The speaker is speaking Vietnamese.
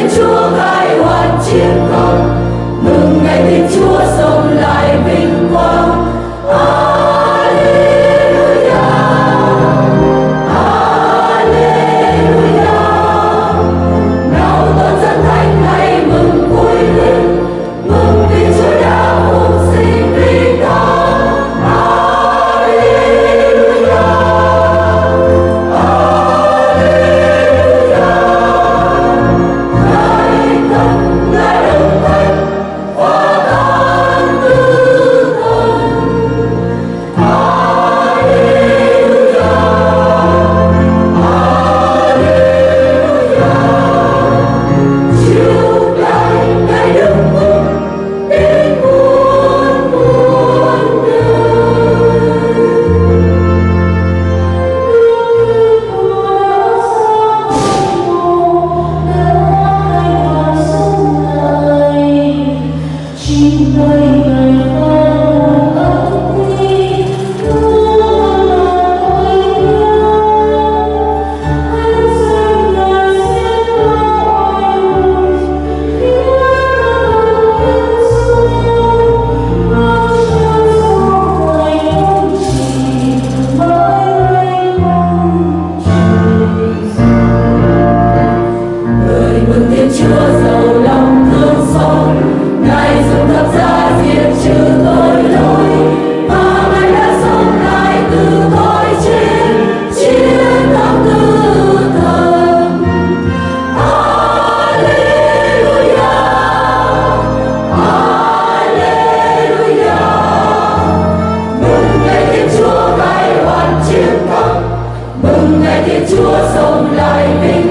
Thiên Chúa khai hoàn chiến công mừng ngày Thiên Chúa sống lại vinh quang. Amen. thiên chúa sống lại bình.